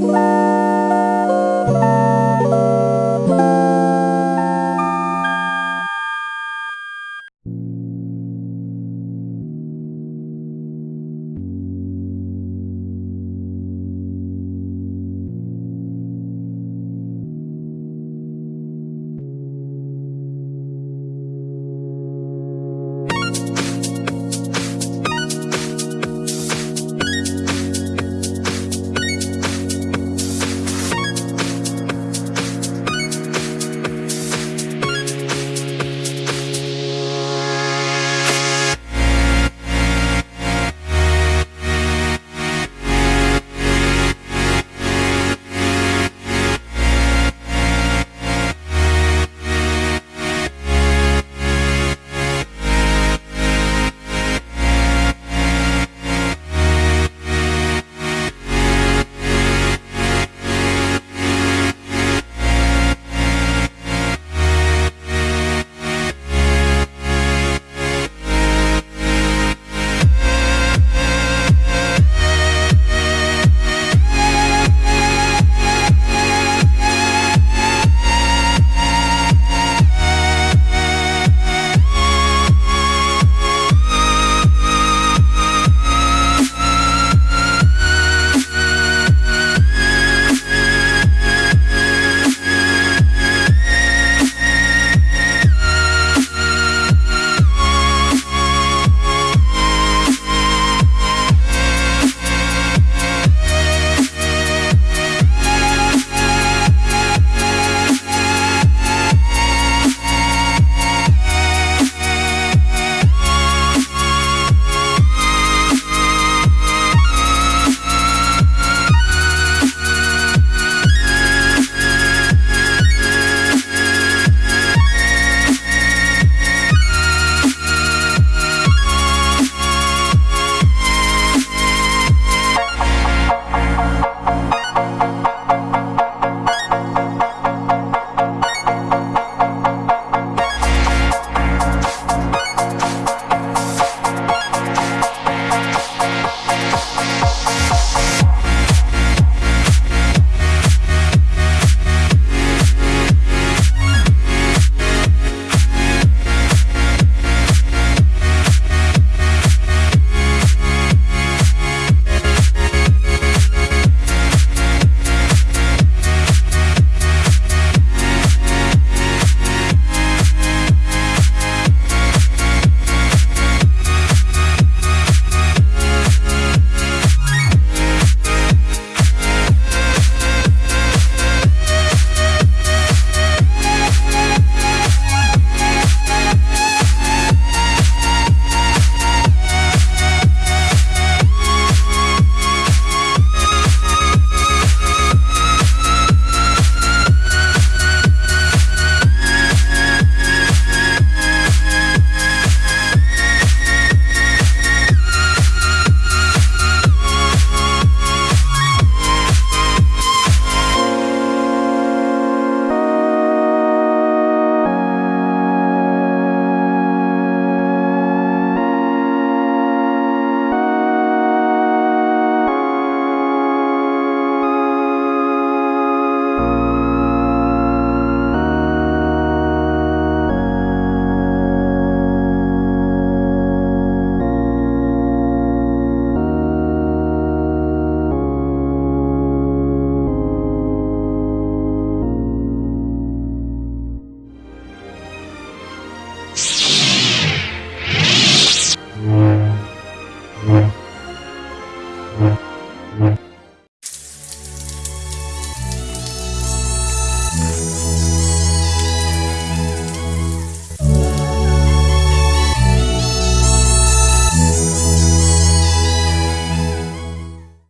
Bye.